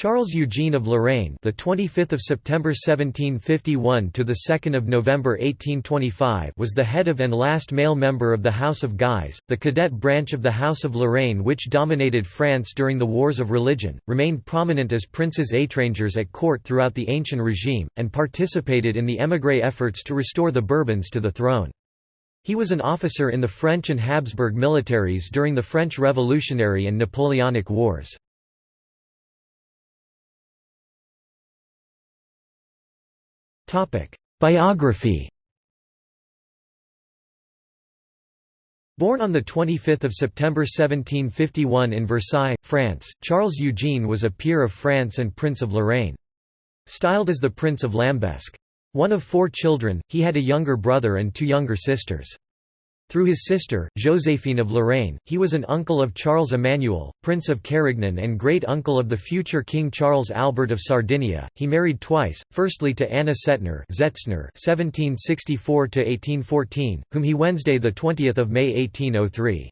Charles Eugene of Lorraine, the 25th of September 1751 to the 2nd of November 1825, was the head of and last male member of the House of Guise, the cadet branch of the House of Lorraine which dominated France during the Wars of Religion, remained prominent as princes étrangers at court throughout the ancient regime, and participated in the émigré efforts to restore the Bourbons to the throne. He was an officer in the French and Habsburg militaries during the French Revolutionary and Napoleonic Wars. Biography Born on 25 September 1751 in Versailles, France, Charles Eugene was a peer of France and Prince of Lorraine. Styled as the Prince of Lambesc. One of four children, he had a younger brother and two younger sisters. Through his sister, Joséphine of Lorraine, he was an uncle of Charles Emmanuel, Prince of Carignan and great-uncle of the future King Charles Albert of Sardinia. He married twice, firstly to Anna Cetner (1764–1814), whom he Wednesday 20 May 1803.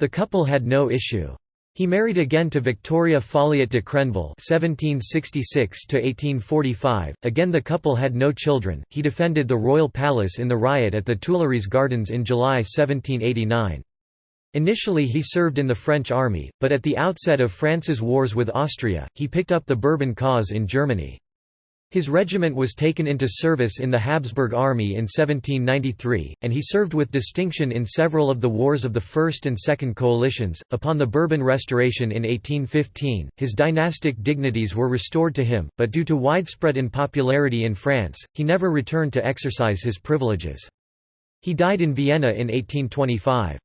The couple had no issue. He married again to Victoria Folliot de Crenneville (1766–1845). Again, the couple had no children. He defended the royal palace in the riot at the Tuileries Gardens in July 1789. Initially he served in the French army, but at the outset of France's wars with Austria, he picked up the Bourbon cause in Germany. His regiment was taken into service in the Habsburg army in 1793, and he served with distinction in several of the wars of the First and Second Coalitions. Upon the Bourbon Restoration in 1815, his dynastic dignities were restored to him, but due to widespread unpopularity in France, he never returned to exercise his privileges. He died in Vienna in 1825.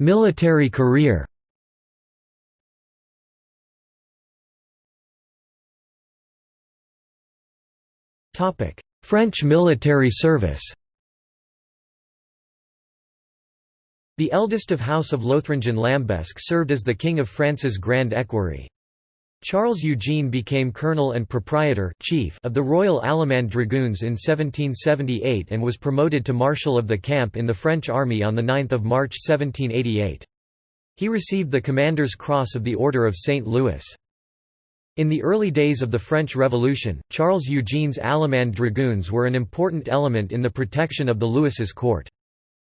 Military career French military service The eldest of House of Lothringen-Lambesc served as the King of France's Grand Equerry. Charles Eugene became colonel and proprietor chief of the Royal Allemande Dragoons in 1778 and was promoted to Marshal of the Camp in the French army on 9 March 1788. He received the Commander's Cross of the Order of St. Louis. In the early days of the French Revolution, Charles Eugene's Allemande dragoons were an important element in the protection of the Louis's court.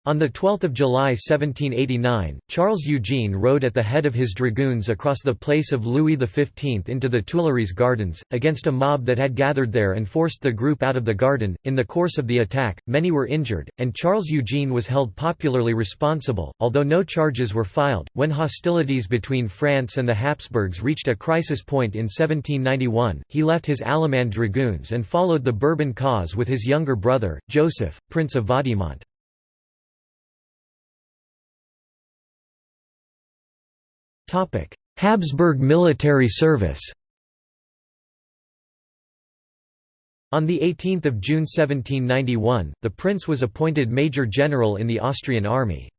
On 12 July 1789, Charles Eugene rode at the head of his dragoons across the place of Louis XV into the Tuileries Gardens, against a mob that had gathered there and forced the group out of the garden. In the course of the attack, many were injured, and Charles Eugene was held popularly responsible, although no charges were filed. When hostilities between France and the Habsburgs reached a crisis point in 1791, he left his Allemande dragoons and followed the Bourbon cause with his younger brother, Joseph, Prince of Vaudémont. Habsburg military service On 18 June 1791, the prince was appointed major general in the Austrian army.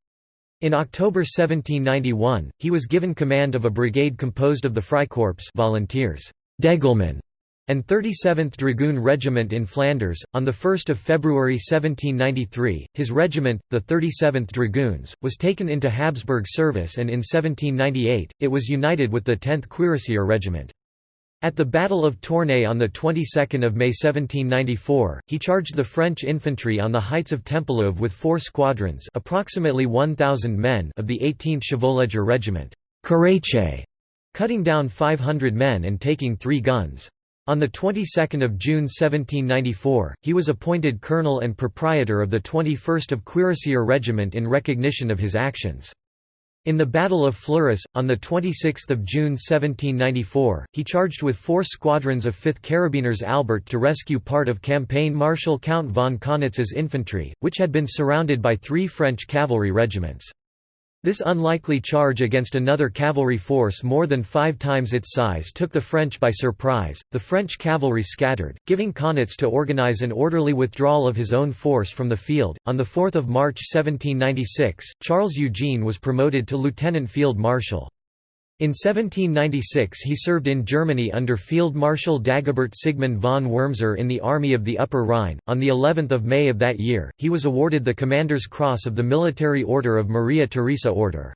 In October 1791, he was given command of a brigade composed of the Freikorps volunteers, Degelmann, and 37th Dragoon Regiment in Flanders. On 1 February 1793, his regiment, the 37th Dragoons, was taken into Habsburg service and in 1798, it was united with the 10th Cuirassier Regiment. At the Battle of Tournai on the 22nd of May 1794, he charged the French infantry on the heights of Tempelhoeve with four squadrons, approximately 1000 men, of the 18th Chevauleger Regiment, cutting down 500 men and taking 3 guns. On the 22nd of June 1794, he was appointed colonel and proprietor of the 21st of Cuirassier Regiment in recognition of his actions. In the Battle of Fleurus, on 26 June 1794, he charged with four squadrons of 5th Carabiners Albert to rescue part of campaign Marshal Count von Kaunitz's infantry, which had been surrounded by three French cavalry regiments. This unlikely charge against another cavalry force more than five times its size took the French by surprise. The French cavalry scattered, giving Kaunitz to organize an orderly withdrawal of his own force from the field. On 4 March 1796, Charles Eugene was promoted to lieutenant field marshal. In 1796 he served in Germany under Field Marshal Dagobert Sigmund von Wurmser in the Army of the Upper Rhine. On the 11th of May of that year, he was awarded the Commander's Cross of the Military Order of Maria Theresa Order.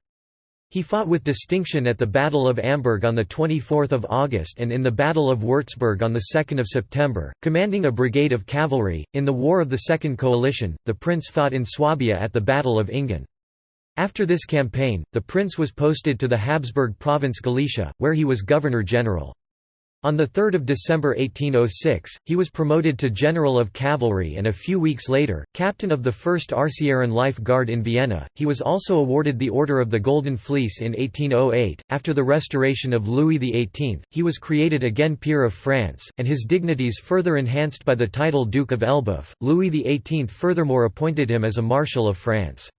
He fought with distinction at the Battle of Amberg on 24 August and in the Battle of Würzburg on 2 September, commanding a brigade of cavalry. In the War of the Second Coalition, the prince fought in Swabia at the Battle of Engen. After this campaign, the prince was posted to the Habsburg province Galicia, where he was governor-general. On 3 December 1806, he was promoted to General of Cavalry and a few weeks later, captain of the 1st Arcieren Life Guard in Vienna. He was also awarded the Order of the Golden Fleece in 1808. After the restoration of Louis XVIII, he was created again peer of France, and his dignities further enhanced by the title Duke of Elbeuf. Louis XVIII furthermore appointed him as a Marshal of France.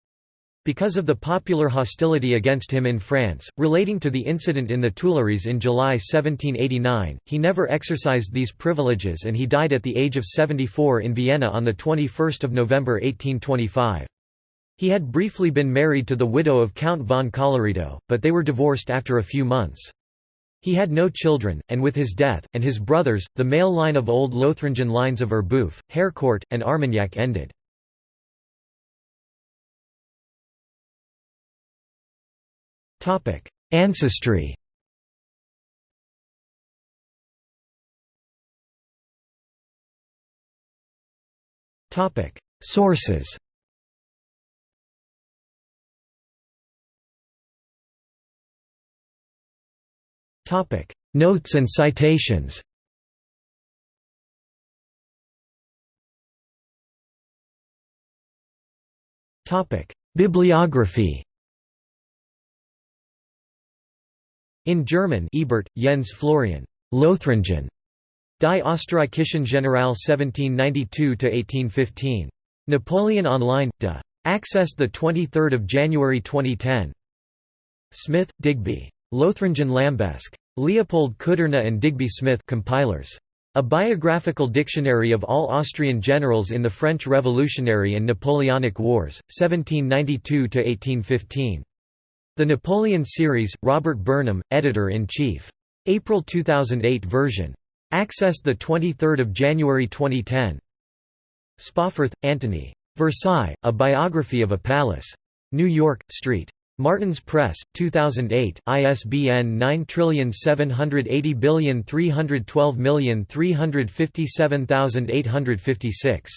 Because of the popular hostility against him in France, relating to the incident in the Tuileries in July 1789, he never exercised these privileges and he died at the age of 74 in Vienna on 21 November 1825. He had briefly been married to the widow of Count von Colloredo, but they were divorced after a few months. He had no children, and with his death, and his brothers, the male line of old Lothringen lines of Elbeuf, Harcourt, and Armagnac ended. Topic: Ancestry. Topic: Sources. Topic: Notes and citations. Topic: Bibliography. In German Ebert, Jens Florian, Lothringen, Die Österreichischen General 1792–1815. Napoleon Online, de. Access 23 January 2010. Smith, Digby. Lothringen Lambesc. Leopold Kudrna and Digby Smith compilers. A Biographical Dictionary of All Austrian Generals in the French Revolutionary and Napoleonic Wars, 1792–1815. The Napoleon Series, Robert Burnham, Editor-in-Chief. April 2008 version. Accessed 23 January 2010. Spawforth, Anthony. Versailles, A Biography of a Palace. New York, St. Martin's Press, 2008, ISBN 9780312357856.